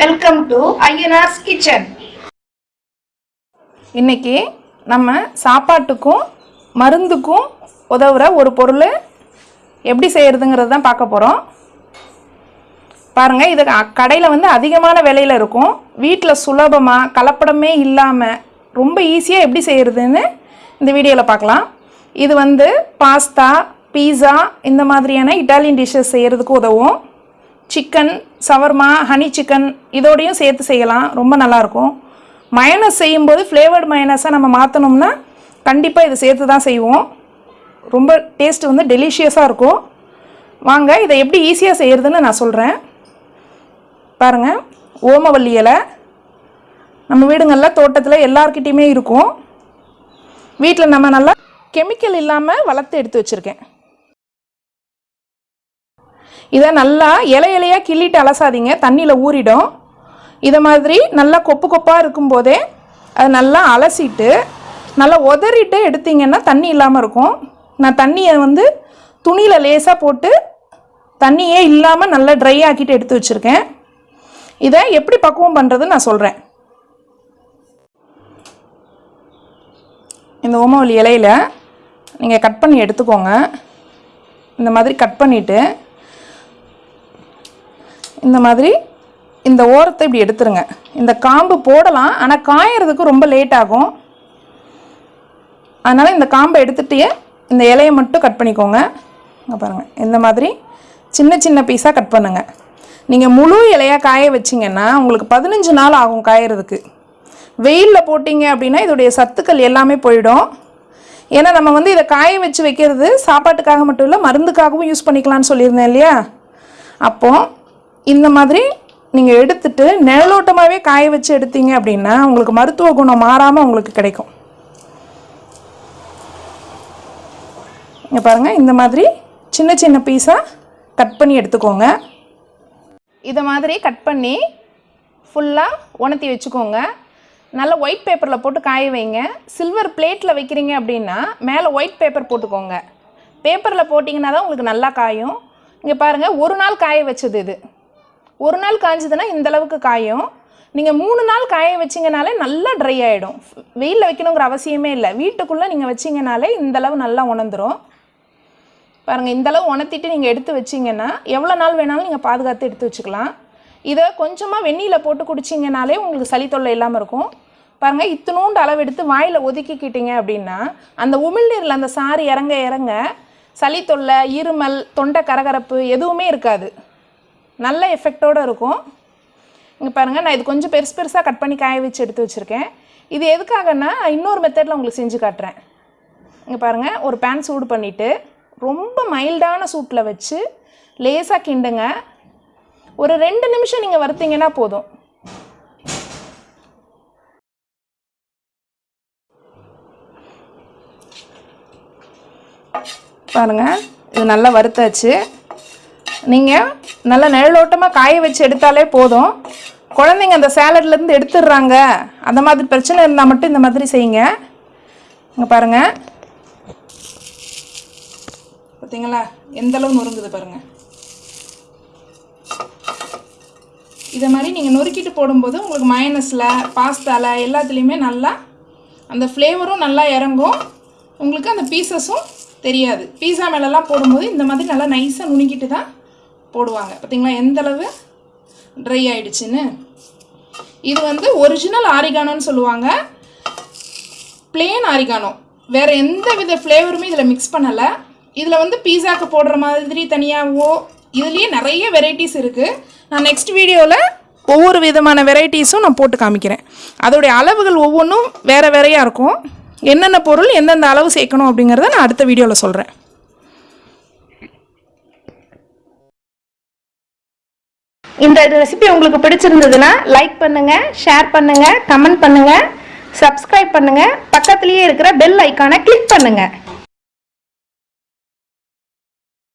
Welcome to Ayyanar's kitchen இன்னைக்கு நம்ம சாப்பாட்டுக்கும் மருந்துக்கும் உதவுற ஒரு பொருள் எப்படி செய்கிறதுங்கிறது தான் பார்க்க போகிறோம் பாருங்கள் இது கடையில் வந்து அதிகமான விலையில் இருக்கும். வீட்டில் சுலபமாக கலப்படமே இல்லாமல் ரொம்ப ஈஸியாக எப்படி செய்கிறதுன்னு இந்த வீடியோவில் பார்க்கலாம். இது வந்து பாஸ்தா பீஸா இந்த மாதிரியான இட்டாலியன் டிஷ்ஷஸ் செய்கிறதுக்கு உதவும். சிக்கன் சவர்மா ஹனி சிக்கன் இதோடையும் சேர்த்து செய்யலாம். ரொம்ப நல்லாயிருக்கும். மயனஸ் செய்யும்போது ஃப்ளேவர்டு மயனஸாக நம்ம மாற்றணும்னா கண்டிப்பாக இது சேர்த்து தான் செய்வோம். ரொம்ப டேஸ்ட் வந்து டெலிஷியஸாக இருக்கும். வாங்க இதை எப்படி ஈஸியாக செய்கிறதுன்னு நான் சொல்கிறேன் பாருங்கள் ஓமவல்லி இலை. நம்ம வீடுங்களில் தோட்டத்தில் எல்லார்கிட்டேயுமே இருக்கும். வீட்டில் நம்ம நல்லா கெமிக்கல் இல்லாமல் வளர்த்து எடுத்து வச்சுருக்கேன். இதை நல்லா இலை இலையாக கிள்ளிட்டு அலசாதீங்க. தண்ணியில் ஊறிடும். இதை மாதிரி நல்லா கொப்பு கொப்பாக இருக்கும்போதே அது நல்லா அலசிட்டு நல்லா உதறிட்டு எடுத்தீங்கன்னா தண்ணி இல்லாமல் இருக்கும். நான் தண்ணியை வந்து துணியில் லேசாக போட்டு தண்ணியே இல்லாமல் நல்லா ட்ரை ஆக்கிட்டு எடுத்து வச்சுருக்கேன். இதை எப்படி பக்குவம் பண்ணுறதுன்னு நான் சொல்கிறேன் இந்த ஓமவல்லி இலையில் நீங்கள் கட் பண்ணி எடுத்துக்கோங்க. இந்த மாதிரி கட் பண்ணிவிட்டு இந்த மாதிரி இந்த ஓரத்தை இப்படி எடுத்துருங்க. இந்த காம்பு போடலாம் ஆனால் காயறதுக்கு ரொம்ப லேட் ஆகும். அதனால் இந்த காம்பை எடுத்துகிட்டே இந்த இலையை மட்டும் கட் பண்ணிக்கோங்க. இங்கே பாருங்கள் இந்த மாதிரி சின்ன சின்ன பீஸாக கட் பண்ணுங்கள் நீங்கள் முழு இலையாக காய வச்சிங்கன்னா உங்களுக்கு பதினஞ்சு நாள் ஆகும் காயறதுக்கு. வெயிலில் போட்டிங்க அப்படின்னா இதோடைய சத்துக்கள் எல்லாமே போயிடும். ஏன்னா நம்ம வந்து இதை காய வச்சு வைக்கிறது சாப்பாட்டுக்காக மட்டும் இல்லை மருந்துக்காகவும் யூஸ் பண்ணிக்கலாம்னு சொல்லியிருந்தேன் இல்லையா? அப்போது இந்த மாதிரி நீங்கள் எடுத்துட்டு நிழலோட்டமாகவே காய வச்சு எடுத்தீங்க அப்படின்னா உங்களுக்கு மருத்துவ குணம் மாறாமல் உங்களுக்கு கிடைக்கும். இங்கே பாருங்கள் இந்த மாதிரி சின்ன சின்ன பீஸாக கட் பண்ணி எடுத்துக்கோங்க. இதை மாதிரி கட் பண்ணி ஃபுல்லாக உணர்த்தி வச்சுக்கோங்க. நல்லா ஒயிட் பேப்பரில் போட்டு காய வைங்க. சில்வர் பிளேட்டில் வைக்கிறீங்க அப்படின்னா மேலே ஒயிட் பேப்பர் போட்டுக்கோங்க. பேப்பரில் போட்டிங்கன்னா தான் உங்களுக்கு நல்லா காயும். இங்கே பாருங்கள் ஒரு நாள் காய வச்சது இது. ஒரு நாள் காய்ஞ்சதுன்னா இந்த அளவுக்கு காயும். நீங்கள் மூணு நாள் காய வச்சிங்கனாலே நல்லா ட்ரை ஆகிடும் வெயிலில் வைக்கணுங்கிற அவசியமே இல்லை. வீட்டுக்குள்ளே நீங்கள் வச்சிங்கனாலே இந்த அளவு நல்லா உணர்ந்துடும் பாருங்கள் இந்தளவு உணர்த்திட்டு நீங்கள் எடுத்து வச்சிங்கன்னா எவ்வளோ நாள் வேணாலும் நீங்கள் பாதுகாத்து எடுத்து வச்சுக்கலாம். இதை கொஞ்சமாக வெந்நியில் போட்டு குடிச்சிங்கனாலே உங்களுக்கு சளி தொல்லை இல்லாமல் இருக்கும். பாருங்கள் இத்தினூண்டு அளவு எடுத்து வாயில் ஒதுக்கிக்கிட்டீங்க அப்படின்னா அந்த உமிழ்நீரில் அந்த சாறு இறங்க இறங்க சளி தொல்லை இருமல் தொண்டை கரகரப்பு எதுவுமே இருக்காது. நல்ல எஃபெக்டோடு இருக்கும். இங்கே பாருங்கள் நான் இது கொஞ்சம் பெருசு பெருசாக கட் பண்ணி காய வச்சு எடுத்து வச்சுருக்கேன். இது எதுக்காகன்னா இன்னொரு மெத்தடில் உங்களுக்கு செஞ்சு காட்டுறேன். இங்கே பாருங்கள் ஒரு பேன் சூடு பண்ணிவிட்டு ரொம்ப மைல்டான சூட்டில் வச்சு லேசாக கிண்டுங்க. ஒரு ரெண்டு நிமிஷம் நீங்கள் வறுத்தீங்கன்னா போதும். பாருங்கள் இது நல்லா வறுத்தாச்சு. நீங்கள் நல்லா நிழலோட்டமாக காய வச்சு எடுத்தாலே போதும். குழந்தைங்க அந்த சேலட்லேருந்து எடுத்துடுறாங்க. அந்த மாதிரி பிரச்சனை இருந்தால் மட்டும் இந்த மாதிரி செய்யுங்க. இங்கே பாருங்கள் பார்த்தீங்களா எந்தளவு நொறுங்குது பாருங்கள் இதை மாதிரி நீங்கள் நொறுக்கிட்டு போடும்போது உங்களுக்கு மைனஸில் பாஸ்தாவில் எல்லாத்துலேயுமே நல்லா அந்த ஃப்ளேவரும் நல்லா இறங்கும். உங்களுக்கு அந்த பீசஸும் தெரியாது. பீஸா மேலெல்லாம் போடும்போது இந்த மாதிரி நல்லா நைஸாக நுணுக்கிட்டு தான் போடுவாங்க. பார்த்தீங்களா எந்த அளவு? ட்ரை ஆயிடுச்சுன்னு. இது வந்து ஒரிஜினல் ஆரிகானோன்னு சொல்லுவாங்க. பிளேன் ஆரிகானோ வேறு எந்த வித ஃப்ளேவருமே இதில் மிக்ஸ் பண்ணலை. இதில் வந்து பீஸாக்கு போடுற மாதிரி தனியாகவோ இதுலேயே நிறைய வெரைட்டிஸ் இருக்குது நான் நெக்ஸ்ட் வீடியோவில் ஒவ்வொரு விதமான வெரைட்டிஸும் நான் போட்டு காமிக்கிறேன். அதோடைய அளவுகள் ஒவ்வொன்றும் வேறு வேறையாக இருக்கும். என்னென்ன பொருள் எந்தெந்த அளவு சேர்க்கணும் அப்படிங்கிறத நான் அடுத்த வீடியோவில் சொல்கிறேன் இந்த ரெசிபி உங்களுக்கு பிடிச்சிருந்ததுன்னா லைக் பண்ணுங்க ஷேர் பண்ணுங்க கமெண்ட் பண்ணுங்க சப்ஸ்கிரைப் பண்ணுங்க. பக்கத்திலேயே இருக்கிற பெல் ஐக்கானை கிளிக் பண்ணுங்க.